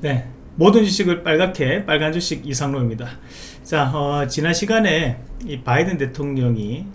네, 모든 주식을 빨갛게 빨간 주식 이상로입니다. 자, 어, 지난 시간에 이 바이든 대통령이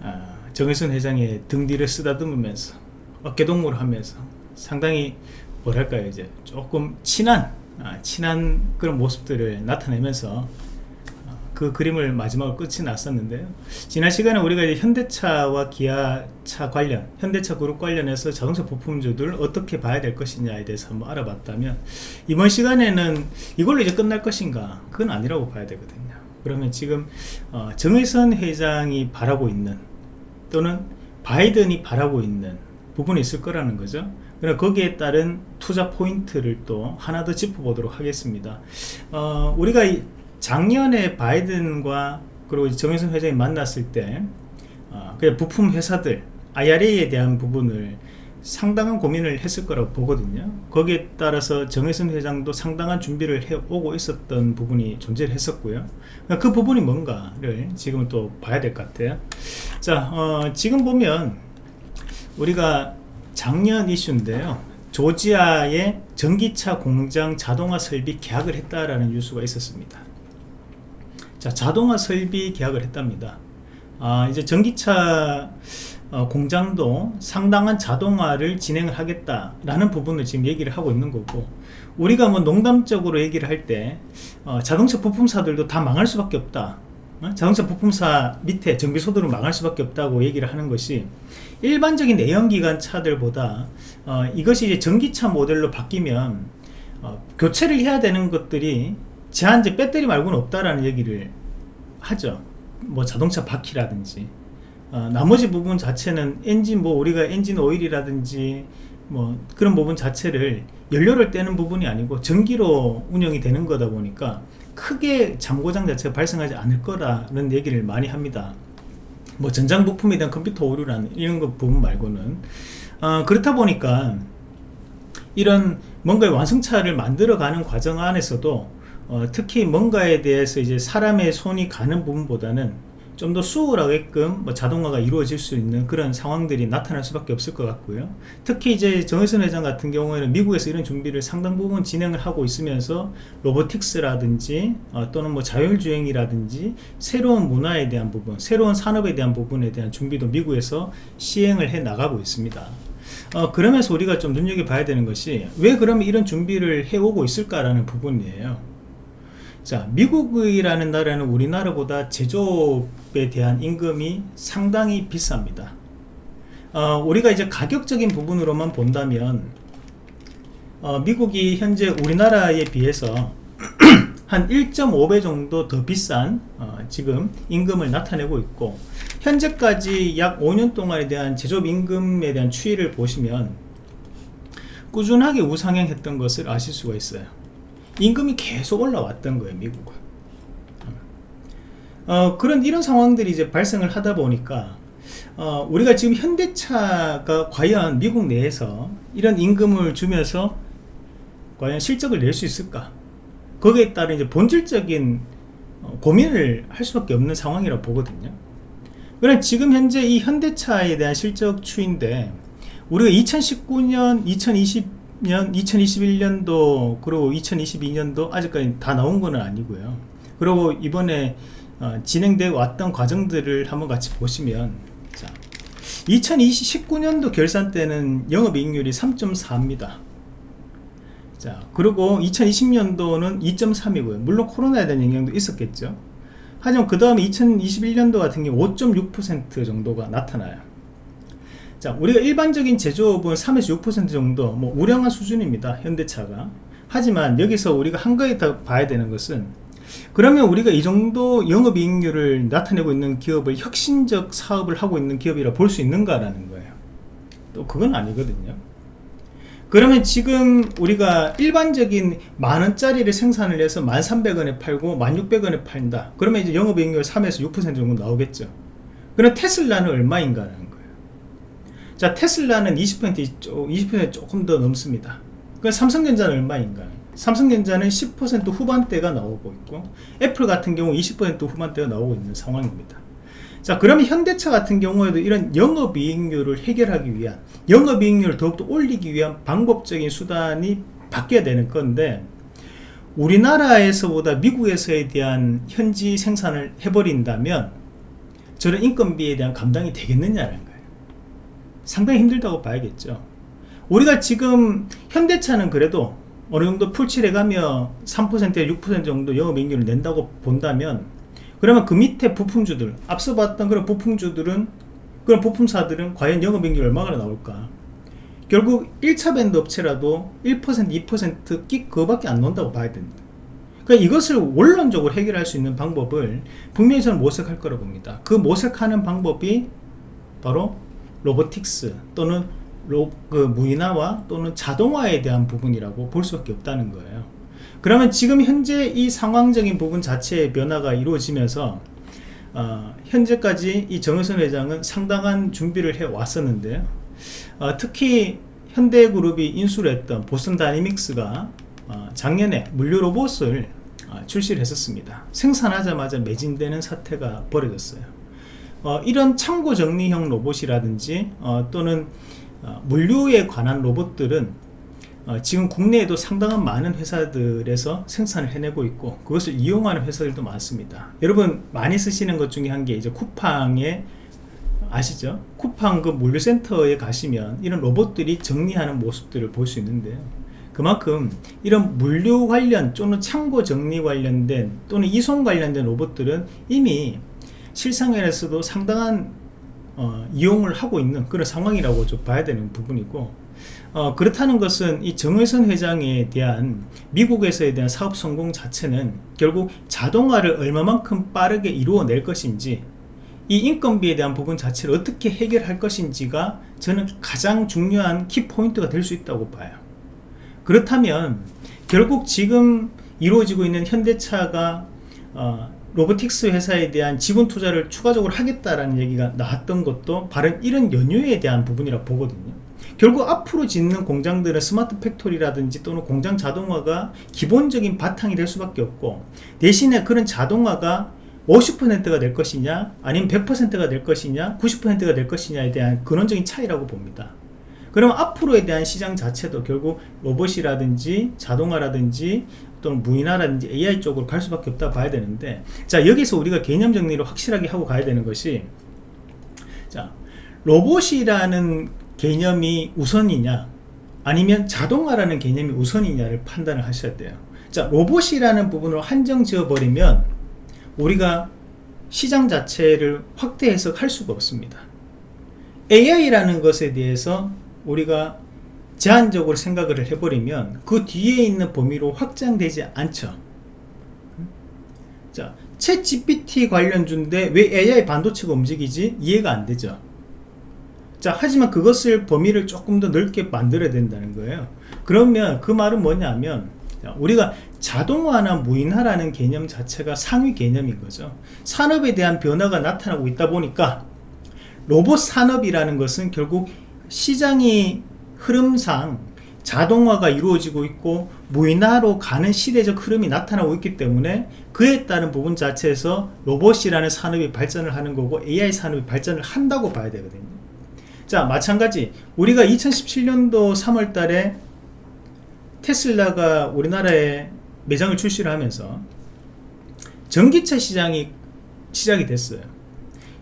어, 정의선 회장의 등 뒤를 쓰다듬으면서 어깨동무를 하면서 상당히 뭐랄까요 이제 조금 친한 아, 친한 그런 모습들을 나타내면서 그 그림을 마지막으로 끝이 났었는데요. 지난 시간에 우리가 이제 현대차와 기아차 관련 현대차 그룹 관련해서 자동차 부품주들 어떻게 봐야 될 것이냐에 대해서 한번 알아봤다면 이번 시간에는 이걸로 이제 끝날 것인가? 그건 아니라고 봐야 되거든요. 그러면 지금 어, 정의선 회장이 바라고 있는 또는 바이든이 바라고 있는 부분이 있을 거라는 거죠. 그럼 거기에 따른 투자 포인트를 또 하나 더 짚어보도록 하겠습니다. 어, 우리가 작년에 바이든과 그리고 정의선 회장이 만났을 때 어, 그냥 부품 회사들 IRA에 대한 부분을 상당한 고민을 했을 거라고 보거든요. 거기에 따라서 정혜선 회장도 상당한 준비를 해오고 있었던 부분이 존재를 했었고요. 그러니까 그 부분이 뭔가를 지금 또 봐야 될 것 같아요. 자 어, 지금 보면 우리가 작년 이슈인데요. 조지아의 전기차 공장 자동화 설비 계약을 했다라는 뉴스가 있었습니다 자 자동화 설비 계약을 했답니다 아 이제 전기차 어, 공장도 상당한 자동화를 진행을 하겠다라는 부분을 지금 얘기를 하고 있는 거고 우리가 뭐 농담적으로 얘기를 할때 어, 자동차 부품사들도 다 망할 수밖에 없다 어? 자동차 부품사 밑에 정비소들은 망할 수밖에 없다고 얘기를 하는 것이 일반적인 내연기관 차들보다 어, 이것이 이제 전기차 모델로 바뀌면 어, 교체를 해야 되는 것들이 제한제 배터리 말고는 없다라는 얘기를 하죠. 뭐 자동차 바퀴라든지. 어, 나머지 부분 자체는 엔진 뭐 우리가 엔진 오일이라든지 뭐 그런 부분 자체를 연료를 떼는 부분이 아니고 전기로 운영이 되는 거다 보니까 크게 잠고장 자체가 발생하지 않을 거라는 얘기를 많이 합니다. 뭐 전장 부품에 대한 컴퓨터 오류라는 이런 거 부분 말고는. 어, 그렇다 보니까 이런 뭔가의 완성차를 만들어가는 과정 안에서도 어, 특히 뭔가에 대해서 이제 사람의 손이 가는 부분보다는 좀 더 수월하게끔 뭐 자동화가 이루어질 수 있는 그런 상황들이 나타날 수밖에 없을 것 같고요. 특히 이제 정혜선 회장 같은 경우에는 미국에서 이런 준비를 상당 부분 진행을 하고 있으면서 로보틱스라든지 어, 또는 뭐 자율주행이라든지 새로운 문화에 대한 부분 새로운 산업에 대한 부분에 대한 준비도 미국에서 시행을 해 나가고 있습니다. 어, 그러면서 우리가 좀 눈여겨봐야 되는 것이 왜 그러면 이런 준비를 해오고 있을까라는 부분이에요 자 미국이라는 나라는 우리나라보다 제조업에 대한 임금이 상당히 비쌉니다. 어, 우리가 이제 가격적인 부분으로만 본다면 어, 미국이 현재 우리나라에 비해서 한 1.5배 정도 더 비싼 어, 지금 임금을 나타내고 있고 현재까지 약 5년 동안에 대한 제조업 임금에 대한 추이를 보시면 꾸준하게 우상향했던 것을 아실 수가 있어요 임금이 계속 올라왔던 거예요 미국은. 어, 그런 이런 상황들이 이제 발생을 하다 보니까 어, 우리가 지금 현대차가 과연 미국 내에서 이런 임금을 주면서 과연 실적을 낼 수 있을까? 거기에 따른 이제 본질적인 어, 고민을 할 수밖에 없는 상황이라고 보거든요. 그럼 지금 현재 이 현대차에 대한 실적 추인데 우리가 2019년 2020 년 2021년도 그리고 2022년도 아직까지 다 나온 건 아니고요. 그리고 이번에 어, 진행되어 왔던 과정들을 한번 같이 보시면 자, 2019년도 결산 때는 영업이익률이 3.4입니다. 자 그리고 2020년도는 2.3이고요. 물론 코로나에 대한 영향도 있었겠죠. 하지만 그 다음에 2021년도 같은 경우 5.6% 정도가 나타나요 자 우리가 일반적인 제조업은 3에서 6% 정도 뭐 우량한 수준입니다 현대차가. 하지만 여기서 우리가 한 가지 더 봐야 되는 것은 그러면 우리가 이 정도 영업이익률을 나타내고 있는 기업을 혁신적 사업을 하고 있는 기업이라 볼 수 있는가 라는 거예요. 또 그건 아니거든요. 그러면 지금 우리가 일반적인 만원짜리를 생산을 해서 1300원에 팔고 1600원에 팔다. 그러면 이제 영업이익률 3에서 6% 정도 나오겠죠. 그럼 테슬라는 얼마인가 자 테슬라는 20% 20% 조금 더 넘습니다. 그 삼성전자는 얼마인가? 삼성전자는 10% 후반대가 나오고 있고 애플 같은 경우 20% 후반대가 나오고 있는 상황입니다. 자 그러면 현대차 같은 경우에도 이런 영업이익률을 해결하기 위한 영업이익률을 더욱더 올리기 위한 방법적인 수단이 바뀌어야 되는 건데 우리나라에서보다 미국에서에 대한 현지 생산을 해버린다면 저런 인건비에 대한 감당이 되겠느냐는 상당히 힘들다고 봐야겠죠. 우리가 지금 현대차는 그래도 어느 정도 풀칠해 가며 3%에 6% 정도 영업이익률을 낸다고 본다면 그러면 그 밑에 부품주들 앞서 봤던 그런 부품주들은 그런 부품사들은 과연 영업이익률 얼마나 나올까? 결국 1차 밴드 업체라도 1% 2%끽 그거밖에 안 논다고 봐야 된다. 그러니까 이것을 원론적으로 해결할 수 있는 방법을 분명히 저는 모색할 거라고 봅니다. 그 모색하는 방법이 바로 로보틱스 또는 로, 그 무인화와 또는 자동화에 대한 부분이라고 볼 수밖에 없다는 거예요. 그러면 지금 현재 이 상황적인 부분 자체의 변화가 이루어지면서 어, 현재까지 이 정의선 회장은 상당한 준비를 해 왔었는데요 어, 특히 현대그룹이 인수를 했던 보슨 다이내믹스가 어, 작년에 물류 로봇을 어, 출시를 했었습니다. 생산하자마자 매진되는 사태가 벌어졌어요 어, 이런 창고 정리형 로봇이라든지 어, 또는 어, 물류에 관한 로봇들은 어, 지금 국내에도 상당한 많은 회사들에서 생산을 해내고 있고 그것을 이용하는 회사들도 많습니다 여러분 많이 쓰시는 것 중에 한 게 이제 쿠팡의 아시죠? 쿠팡 그 물류센터에 가시면 이런 로봇들이 정리하는 모습들을 볼 수 있는데요 그만큼 이런 물류 관련 또는 창고 정리 관련된 또는 이송 관련된 로봇들은 이미 실상에서도 상당한 어, 이용을 하고 있는 그런 상황이라고 좀 봐야 되는 부분이고 어, 그렇다는 것은 이 정의선 회장에 대한 미국에서에 대한 사업 성공 자체는 결국 자동화를 얼마만큼 빠르게 이루어낼 것인지 이 인건비에 대한 부분 자체를 어떻게 해결할 것인지가 저는 가장 중요한 키포인트가 될 수 있다고 봐요. 그렇다면 결국 지금 이루어지고 있는 현대차가 어, 로보틱스 회사에 대한 지분 투자를 추가적으로 하겠다라는 얘기가 나왔던 것도 바로 이런 연유에 대한 부분이라 보거든요. 결국 앞으로 짓는 공장들은 스마트 팩토리라든지 또는 공장 자동화가 기본적인 바탕이 될 수밖에 없고 대신에 그런 자동화가 50%가 될 것이냐 아니면 100%가 될 것이냐 90%가 될 것이냐에 대한 근원적인 차이라고 봅니다. 그럼 앞으로에 대한 시장 자체도 결국 로봇이라든지 자동화라든지 또는 무인화라든지 AI 쪽으로 갈 수밖에 없다 봐야 되는데 자 여기서 우리가 개념 정리를 확실하게 하고 가야 되는 것이 자 로봇이라는 개념이 우선이냐 아니면 자동화라는 개념이 우선이냐를 판단을 하셔야 돼요. 자 로봇이라는 부분을 한정 지어 버리면 우리가 시장 자체를 확대 해석할 수가 없습니다. AI라는 것에 대해서 우리가 제한적으로 생각을 해버리면 그 뒤에 있는 범위로 확장되지 않죠. 자, 챗 GPT 관련주인데 왜 AI 반도체가 움직이지? 이해가 안 되죠. 자 하지만 그것을 범위를 조금 더 넓게 만들어야 된다는 거예요. 그러면 그 말은 뭐냐면 우리가 자동화나 무인화라는 개념 자체가 상위 개념인 거죠. 산업에 대한 변화가 나타나고 있다 보니까 로봇 산업이라는 것은 결국 시장이 흐름상 자동화가 이루어지고 있고 무인화로 가는 시대적 흐름이 나타나고 있기 때문에 그에 따른 부분 자체에서 로봇이라는 산업이 발전을 하는 거고 AI 산업이 발전을 한다고 봐야 되거든요. 자 마찬가지. 우리가 2017년도 3월 달에 테슬라가 우리나라에 매장을 출시를 하면서 전기차 시장이 시작이 됐어요.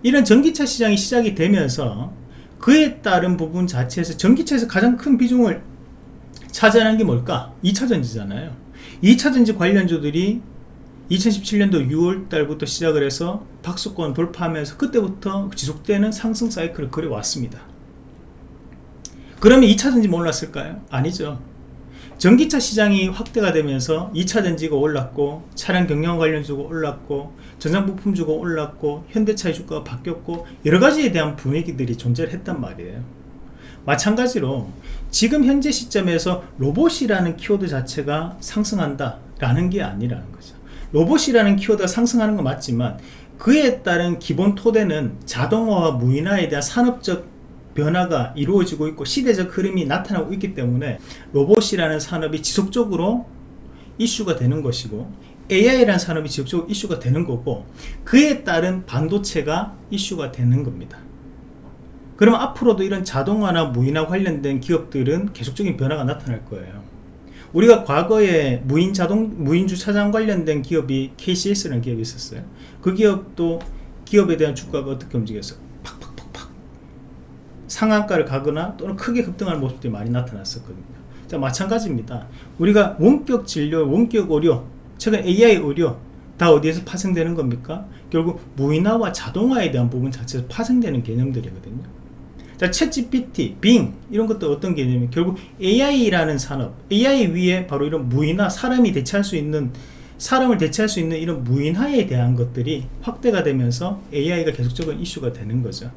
이런 전기차 시장이 시작이 되면서 그에 따른 부분 자체에서 전기차에서 가장 큰 비중을 차지하는 게 뭘까? 2차전지잖아요 2차전지 관련주들이 2017년도 6월 달부터 시작을 해서 박수권 돌파하면서 그때부터 지속되는 상승 사이클을 그려왔습니다 그러면 2차전지 몰랐을까요? 아니죠 전기차 시장이 확대가 되면서 2차 전지가 올랐고 차량 경영 관련주가 올랐고 전장부품주가 올랐고 현대차의 주가가 바뀌었고 여러가지에 대한 분위기들이 존재를 했단 말이에요. 마찬가지로 지금 현재 시점에서 로봇이라는 키워드 자체가 상승한다 라는 게 아니라는 거죠. 로봇이라는 키워드가 상승하는 건 맞지만 그에 따른 기본 토대는 자동화와 무인화에 대한 산업적 변화가 이루어지고 있고 시대적 흐름이 나타나고 있기 때문에 로봇이라는 산업이 지속적으로 이슈가 되는 것이고 AI라는 산업이 지속적으로 이슈가 되는 거고 그에 따른 반도체가 이슈가 되는 겁니다 그럼 앞으로도 이런 자동화나 무인화 관련된 기업들은 계속적인 변화가 나타날 거예요 우리가 과거에 무인 자동 무인 주차장 관련된 기업이 KCS라는 기업이 있었어요. 그 기업도 기업에 대한 주가가 어떻게 움직였어요? 상한가를 가거나 또는 크게 급등하는 모습들이 많이 나타났었거든요. 자 마찬가지입니다. 우리가 원격 진료, 원격 의료, 최근 AI 의료 다 어디에서 파생되는 겁니까? 결국 무인화와 자동화에 대한 부분 자체에서 파생되는 개념들이거든요. 자, 챗 GPT, 빙 이런 것도 어떤 개념이 결국 AI라는 산업, AI 위에 바로 이런 무인화, 사람이 대체할 수 있는 사람을 대체할 수 있는 이런 무인화에 대한 것들이 확대가 되면서 AI가 계속적인 이슈가 되는 거죠.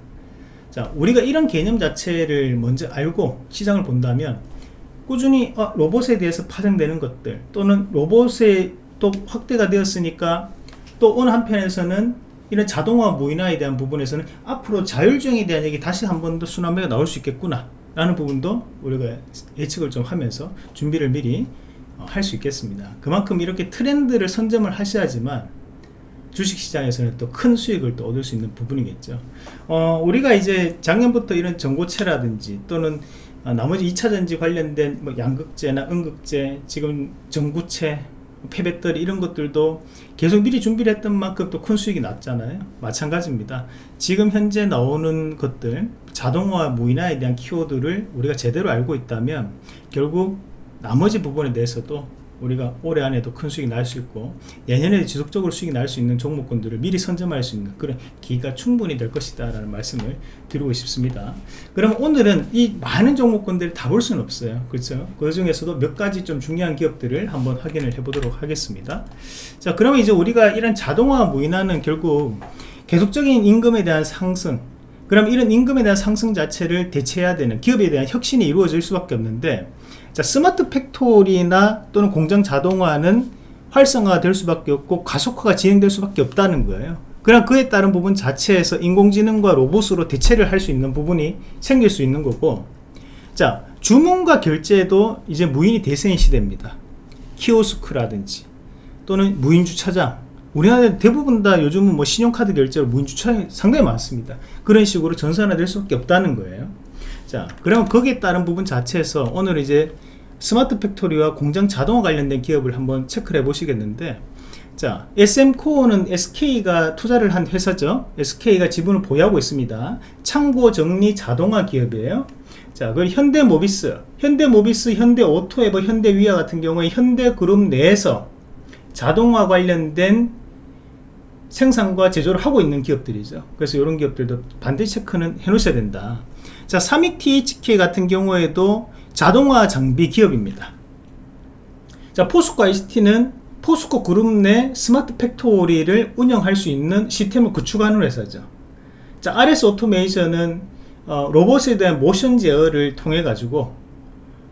자, 우리가 이런 개념 자체를 먼저 알고 시장을 본다면 꾸준히 어, 로봇에 대해서 파생되는 것들 또는 로봇에 또 확대가 되었으니까 또 어느 한편에서는 이런 자동화 무인화에 대한 부분에서는 앞으로 자율주행에 대한 얘기 다시 한 번더 순환매가 나올 수 있겠구나 라는 부분도 우리가 예측을 좀 하면서 준비를 미리 어, 할수 있겠습니다. 그만큼 이렇게 트렌드를 선점을 하셔야지만 주식시장에서는 또 큰 수익을 또 얻을 수 있는 부분이겠죠. 어, 우리가 이제 작년부터 이런 전고체라든지 또는 어, 나머지 2차전지 관련된 뭐 양극재나 음극재 지금 전구체 폐배터리 이런 것들도 계속 미리 준비를 했던 만큼 또 큰 수익이 났잖아요. 마찬가지입니다. 지금 현재 나오는 것들 자동화 무인화에 대한 키워드를 우리가 제대로 알고 있다면 결국 나머지 부분에 대해서도 우리가 올해 안에도 큰 수익이 날 수 있고 내년에 지속적으로 수익이 날 수 있는 종목군들을 미리 선점할 수 있는 그런 기회가 충분히 될 것이다 라는 말씀을 드리고 싶습니다. 그럼 오늘은 이 많은 종목군들을 다 볼 수는 없어요. 그렇죠? 그 중에서도 몇 가지 좀 중요한 기업들을 한번 확인을 해 보도록 하겠습니다. 자 그러면 이제 우리가 이런 자동화 무인화는 결국 계속적인 임금에 대한 상승 그럼 이런 임금에 대한 상승 자체를 대체해야 되는 기업에 대한 혁신이 이루어질 수밖에 없는데 자, 스마트 팩토리나 또는 공장 자동화는 활성화가 될 수밖에 없고 가속화가 진행될 수밖에 없다는 거예요. 그럼 그에 따른 부분 자체에서 인공지능과 로봇으로 대체를 할 수 있는 부분이 생길 수 있는 거고 자 주문과 결제도 이제 무인이 대세인 시대입니다. 키오스크라든지 또는 무인 주차장. 우리나라 대부분 다 요즘은 뭐 신용카드 결제로 무인 주차장이 상당히 많습니다. 그런 식으로 전산화될 수밖에 없다는 거예요 자 그러면 거기에 따른 부분 자체에서 오늘 이제 스마트 팩토리와 공장 자동화 관련된 기업을 한번 체크를 해 보시겠는데 자 SM코어는 SK가 투자를 한 회사죠. SK가 지분을 보유하고 있습니다. 창고 정리 자동화 기업이에요. 자 그리고 현대모비스 현대모비스 현대오토에버 현대위아 같은 경우에 현대그룹 내에서 자동화 관련된 생산과 제조를 하고 있는 기업들이죠. 그래서 이런 기업들도 반드시 체크는 해 놓으셔야 된다 자, 삼익 THK 같은 경우에도 자동화 장비 기업입니다. 자, 포스코 ICT는 포스코 그룹 내 스마트 팩토리를 운영할 수 있는 시스템을 구축하는 회사죠. 자, RS 오토메이션은 어, 로봇에 대한 모션 제어를 통해 가지고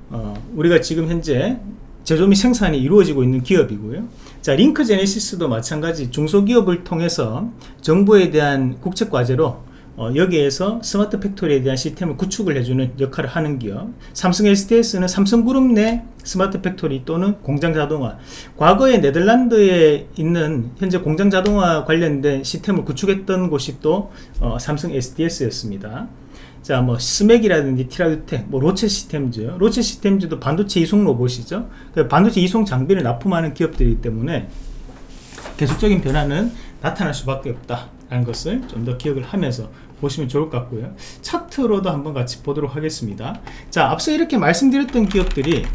어, 우리가 지금 현재 제조 및 생산이 이루어지고 있는 기업이고요. 자, 링크 제네시스도 마찬가지 중소기업을 통해서 정부에 대한 국책 과제로 어, 여기에서 스마트 팩토리에 대한 시스템을 구축을 해주는 역할을 하는 기업 삼성 SDS는 삼성그룹 내 스마트 팩토리 또는 공장 자동화. 과거에 네덜란드에 있는 현재 공장 자동화 관련된 시스템을 구축했던 곳이 또 어, 삼성 SDS였습니다. 자, 뭐 스맥이라든지 티라드텍, 뭐 로체 시스템즈, 로체 시스템즈도 반도체 이송 로봇이죠. 그 반도체 이송 장비를 납품하는 기업들이기 때문에 계속적인 변화는 나타날 수밖에 없다라는 것을 좀 더 기억을 하면서 보시면 좋을 것 같고요. 차트로도 한번 같이 보도록 하겠습니다. 자 앞서 이렇게 말씀드렸던 기업들이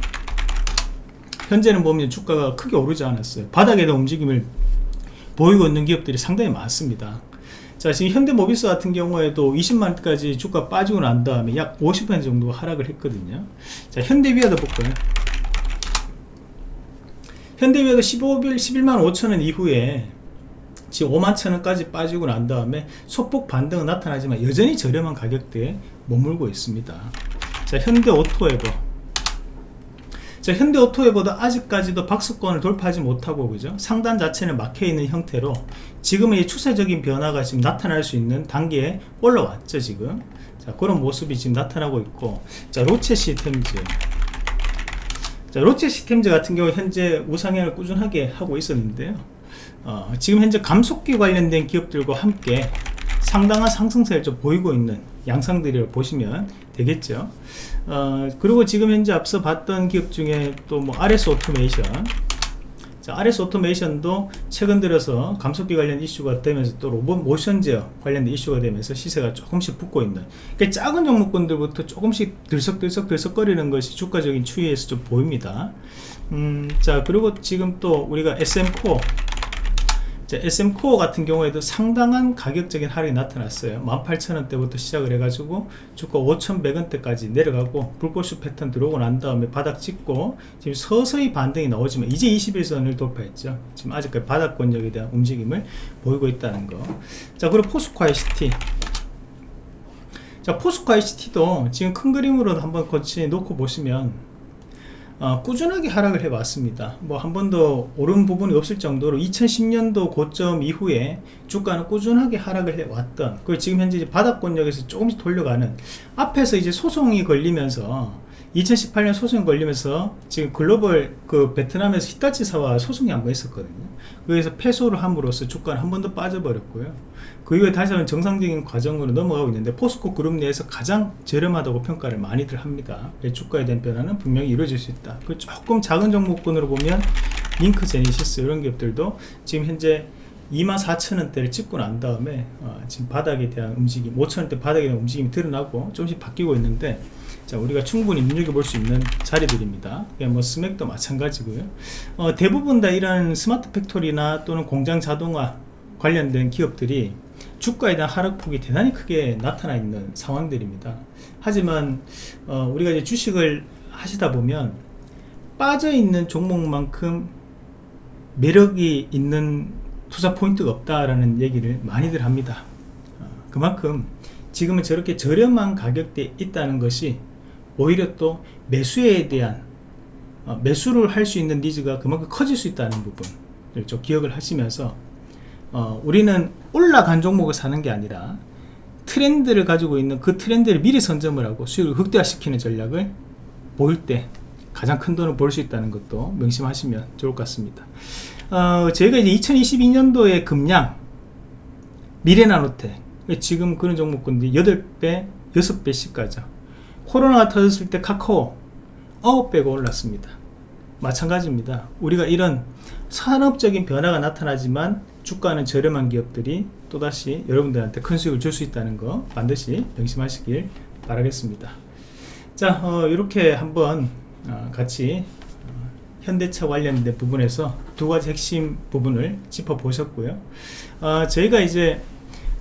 현재는 보면 주가가 크게 오르지 않았어요. 바닥에 대한 움직임을 보이고 있는 기업들이 상당히 많습니다. 자 지금 현대모비스 같은 경우에도 20만까지 주가 빠지고 난 다음에 약 50% 정도 하락을 했거든요. 자 현대비아도 볼까요? 현대비아도 15일 11만 5천원 이후에 지금 5만 천원까지 빠지고 난 다음에 소폭 반등은 나타나지만 여전히 저렴한 가격대에 머물고 있습니다. 자 현대오토에버. 자 현대오토에버도 아직까지도 박스권을 돌파하지 못하고 그죠? 상단 자체는 막혀있는 형태로 지금은 이 추세적인 변화가 지금 나타날 수 있는 단계에 올라왔죠 지금. 자 그런 모습이 지금 나타나고 있고. 자 로체 시스템즈. 자 로체 시스템즈 같은 경우 현재 우상향을 꾸준하게 하고 있었는데요 어, 지금 현재 감속기 관련된 기업들과 함께 상당한 상승세를 좀 보이고 있는 양상들이라고 보시면 되겠죠. 어, 그리고 지금 현재 앞서 봤던 기업 중에 또 뭐 RS 오토메이션 자, RS 오토메이션도 최근 들어서 감속기 관련 이슈가 되면서 또 로봇 모션 제어 관련된 이슈가 되면서 시세가 조금씩 붙고 있는. 그러니까 작은 종목군들부터 조금씩 들썩들썩 들썩거리는 것이 주가적인 추이에서 좀 보입니다. 음, 자 그리고 지금 또 우리가 SM코어 자, SM코어 같은 경우에도 상당한 가격적인 하락이 나타났어요. 18,000원대부터 시작을 해가지고 주가 5,100원대까지 내려가고 불꽃슈 패턴 들어오고 난 다음에 바닥 찍고 지금 서서히 반등이 나오지만 이제 21선을 돌파했죠. 지금 아직까지 바닥 권역에 대한 움직임을 보이고 있다는 거자 그리고 포스코 ICT 자 포스코 ICT도 지금 큰 그림으로 한번 거치 놓고 보시면 어, 꾸준하게 하락을 해 왔습니다. 뭐 한 번도 오른 부분이 없을 정도로 2010년도 고점 이후에 주가는 꾸준하게 하락을 해 왔던 그 지금 현재 바닥권역에서 조금씩 돌려가는 앞에서 이제 소송이 걸리면서 2018년 소송이 걸리면서 지금 글로벌 그 베트남에서 히타치사와 소송이 한 번 있었거든요. 그래서 패소를 함으로써 주가는 한 번 더 빠져버렸고요. 그 이후에 다시 한번 정상적인 과정으로 넘어가고 있는데 포스코 그룹 내에서 가장 저렴하다고 평가를 많이들 합니다. 주가에 대한 변화는 분명히 이루어질 수 있다. 그 조금 작은 종목군으로 보면 링크 제니시스 이런 기업들도 지금 현재 24,000원대를 찍고 난 다음에 어, 지금 바닥에 대한 움직임 5,000원대 바닥에 대한 움직임이 드러나고 조금씩 바뀌고 있는데 자 우리가 충분히 눈여겨볼 수 있는 자리들입니다. 뭐 스맥도 마찬가지고요. 어, 대부분 다 이런 스마트 팩토리나 또는 공장 자동화 관련된 기업들이 주가에 대한 하락폭이 대단히 크게 나타나 있는 상황들입니다. 하지만 어, 우리가 이제 주식을 하시다 보면 빠져있는 종목만큼 매력이 있는 투자 포인트가 없다라는 얘기를 많이들 합니다. 어, 그만큼 지금은 저렇게 저렴한 가격대에 있다는 것이 오히려 또 매수에 대한 어, 매수를 할 수 있는 니즈가 그만큼 커질 수 있다는 부분을 좀 기억을 하시면서 어, 우리는 올라간 종목을 사는 게 아니라 트렌드를 가지고 있는 그 트렌드를 미리 선점을 하고 수익을 극대화시키는 전략을 보일 때 가장 큰 돈을 벌 수 있다는 것도 명심하시면 좋을 것 같습니다. 어, 저희가 이제 2022년도에 금량 미래나노텍 지금 그런 종목군들이 8배 6배씩 가죠 코로나가 터졌을 때 카카오 9배가 올랐습니다. 마찬가지입니다. 우리가 이런 산업적인 변화가 나타나지만 주가는 저렴한 기업들이 또다시 여러분들한테 큰 수익을 줄 수 있다는 거 반드시 명심하시길 바라겠습니다. 자 어, 이렇게 한번 어, 같이 어, 현대차 관련된 부분에서 두 가지 핵심 부분을 짚어 보셨고요. 어, 저희가 이제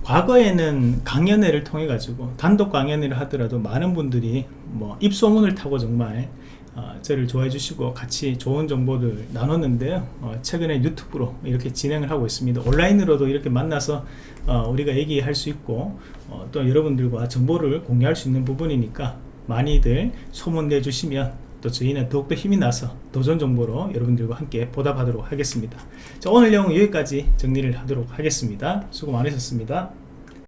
과거에는 강연회를 통해 가지고 단독 강연회를 하더라도 많은 분들이 뭐 입소문을 타고 정말 어, 저를 좋아해 주시고 같이 좋은 정보들 나눴는데요. 어, 최근에 유튜브로 이렇게 진행을 하고 있습니다. 온라인으로도 이렇게 만나서 어, 우리가 얘기할 수 있고 어, 또 여러분들과 정보를 공유할 수 있는 부분이니까 많이들 소문 내 주시면 또 저희는 더욱더 힘이 나서 도전 정보로 여러분들과 함께 보답하도록 하겠습니다. 자, 오늘 내용은 여기까지 정리를 하도록 하겠습니다. 수고 많으셨습니다